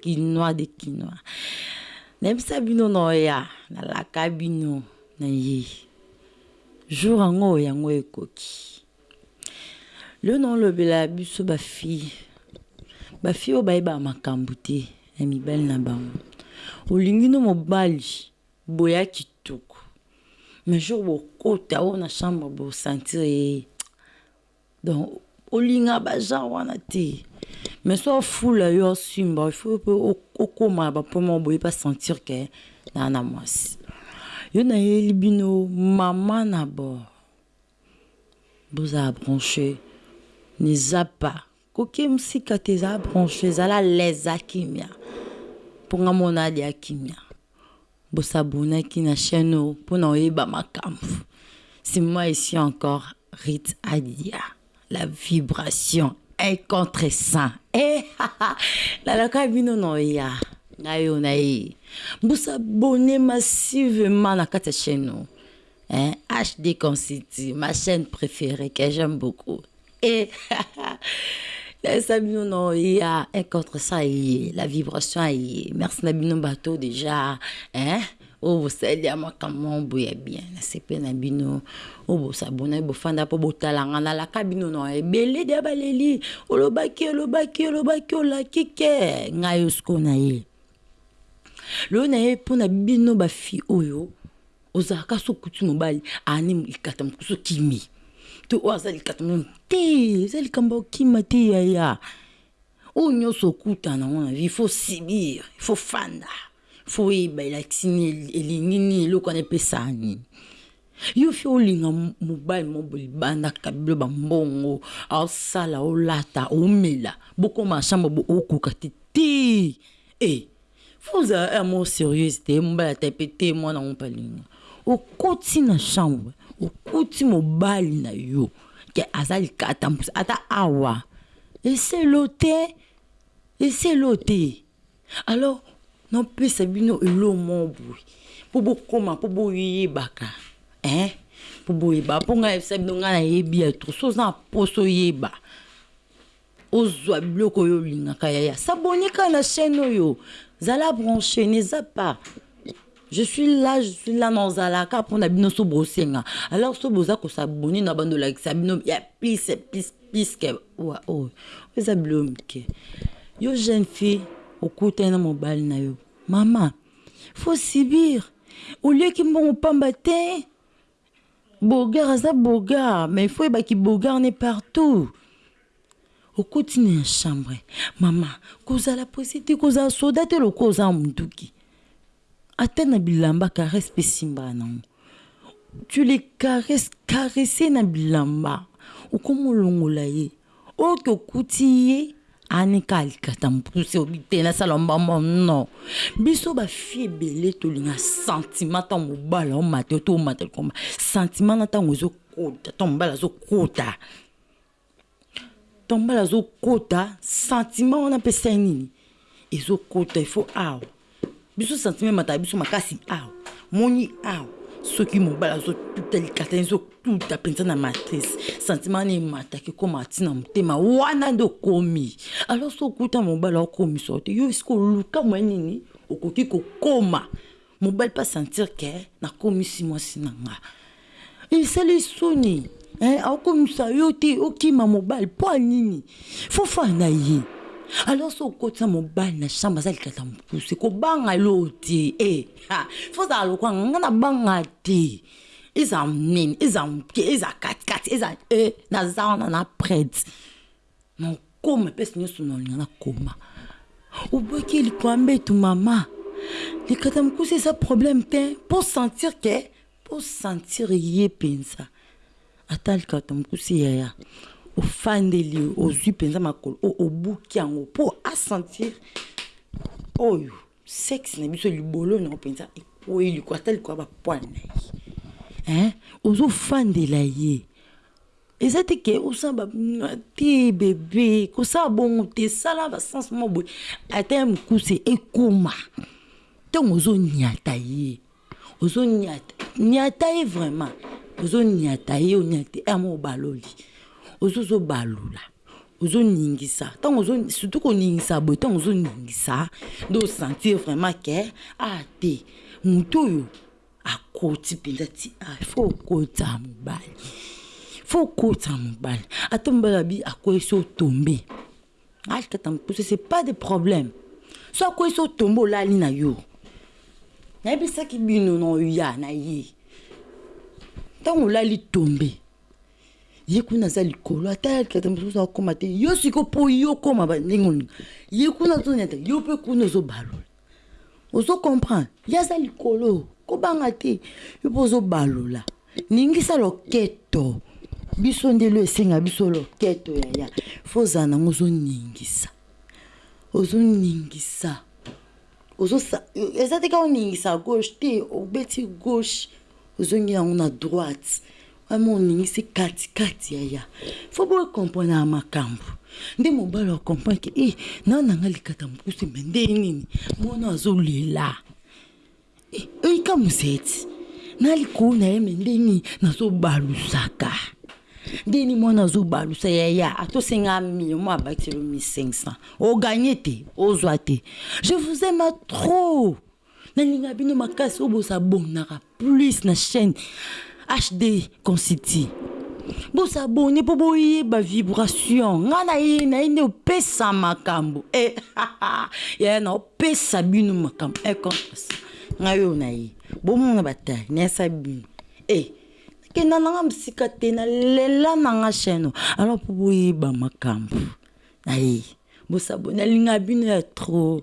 Kinois de kinois nayebisa bino noya nalaka bino naye jour yango yango ekoki lelo na olobela biso ba fille ba fille oyo bayebaka makambu te ya mibali na bango olingi no mobali boya kitoko mais jour bokota o na chambre bo sentir ye Donc olinga ba genre wana te mais soit fula yo asimba il faut pe okoma na ba point moko boye pa sentir que naza na mwasi yo nayeli bino maman na bord bozala branche eza pas koke musika te zala branche zala alaise zala kimia po nga moko naya dejà kimia. Bo s'abonnaki na chaine oyo pona oyeba makambu sima ici encore Ritz Adia la vibration un contre cent eehahah nalaka bino na oya ngai oyo naye bo s'abonner massivement na kati ya chaine oyo ehh HD Consult ma chaine preferee que j'aime beaucoup. Ehaha Nayebisa bino no ya un contre ça aye la vibration aye merci na bino bato dejà hein oyo bosali ya makambo moko boye ya bien nasepeli na bino oyo bosabonaki bofanda mpo botala nga nalaka bino no ebele deja baleli olobaki olobaki olobaki olaki ke ngai oyo sikoyo naye lelo naye mpo na bino bafi oyo Ozalaka soki okuti mobali aane likata mosusu okimi te oyo aza likata mosusu te eza likambo ya kokima te yaya oyo nionso okutana nango na vie il faut subir il faut ofanda il faut oyeba elakisi nini elingi nini eloko wana epesa nini yo il faut olinga mobali moko boye libanda kabelo ba mbongo osala olata omela bokoma na chambre okoka te te! Faut ozala un mot serieuse te mobali ata pe te muana ngo pe alingi okoti na chambre okuti mobali na yo ke aza likata mpusa ata awa esi elo te esi elo te alors na pesa bino elo moko boye po bokoma po boyebaka hein po boyeba po ngai na yebisa bino ngai na yebi ya trop soki oza na posa oyeba Ozua biloko oyo olingaka yaya s'abonner kaka na chaine oyo zala branche ne zappe pas je suis là je suis là na zala kaka pona bino soki bosenga alors soki boza ko s'abonner na banda olakisa bino ya plus plus plus que wa oyo eza biloko ya mike yo jeune fille okutani na mobali na yo mama faut subir olieki mbongo pamba te. Beaugard aza beaugard mais il faut oyeba ki beaugard n'est partout okoti na chambre maman kozala presse te kozala soda te lokola oza na munduki ata na bilamba caresse pe esimbaka na yango tu le caresses caresse ye na bilamba okomi olongola ye Oyo tokuti ye anika alikata mpusi obi te na sala mbamba non biso ba fille ebele tolinga sentiment tango mobali omata yo to omata likolo sentiment na tango ezo kota tango mobali azo kota tango mobali azo kota sentiment wana pe esali nini Ezo kota il faut awa. Biso sentiment emataka biso makasi awa. Omoni awa soki mobali azo tuta likatani ezo tuta penza na matrice. Sentiment wana emataka ekomaka ti na motema. Wana nde okomi. Alors soki okuta mobali akomisa yo te yo sikoyo luka moyen nini okoki kokoma Mobali pe a sentir que na komisi mwasi na nga esali ye soni hein ako komisa yo te okima mobali po ya nini faut fanda na ye alors soki okotisa mobali na chambre aza likata mukuse ko banga yo te eh ah faut ozala lokola nga, nga na banga te ezala munene ezala muke ezala kati kati ezala eh naza wana na prete. Na koma place nionso na linga na koma obuaki likwamba etu mama likata mukuse eza problème te po sentir que po sentir ye penza ata likata mukuse yaya ofandeli ozui penza makolo oyo obuki yango po a sentir oyo sexe na biso libolo na yo penza ekweyi likolo ata likolo ya ba poils na ye hein ozo fandela ye Eza te ke osala ba te bebe kosala bongo te sala ba sens moko boye ata ya mukuse ekoma ntango ozo niata ye ozo niata niata ye vraiment ozo niata ye oniati ye amo obaloli ozo zo balola ozo ningisa ntango ozo surtout koningisa boye ntango ozo ningisa nde o sentir vraiment ke ah te mutu oyo Akoti penza ti ah il faut okota mobali il faut okota mobali ata mobali abi akwei so otombe alikata mokuse c'est pas de problème so akwei so otombe olali na yo nayebisaki bino na oya na ye ntango olali tombe ye kuna aza likolo ata yalikata mosusu akoma te yo siko mpo yo okoma ndenge olingi ye kuna azonyata yo mpe kuna ozobalola Ozo comprendre ye aza likolo ko banga te yo pe ozo balola ningisa loketo biso nde lo esenga biso loketo yaya faut ozala na ngo ozo ningisa ozo ningisa ozo sa eza te kaka oningisa gauche te obeti gauche ozongi na ngo na droite Vraiment oningisi kati kati yaya faut bo comprenaka makambu nde mobali a comprendre ke eh na nanga likata mukuse mais ndenge nini mwana oyo azo lela eh oyika museti na likolo na ye mais ndenge nini nazo balusaka ndenge nini mwana azo balusa yaya ata osenga 1000 mwana abakisela yo 1500 o gagne te ozwa te je vous aime trop Nalingaka bino makasi oyo bosa abonnaka plus na chaîne HD Consiti bosa abonne mpo boyeba vibration nga na ye na ye nde opesa makambo e eh, yaya na opesa bino makambo e eh, conscience nga yo na ye bomona bataille nayesa bino e eh, kenda nanga mosika te na lela nanga chaîne alors mpo boyeba makambo na ye bosabone nalingaka bino ya trop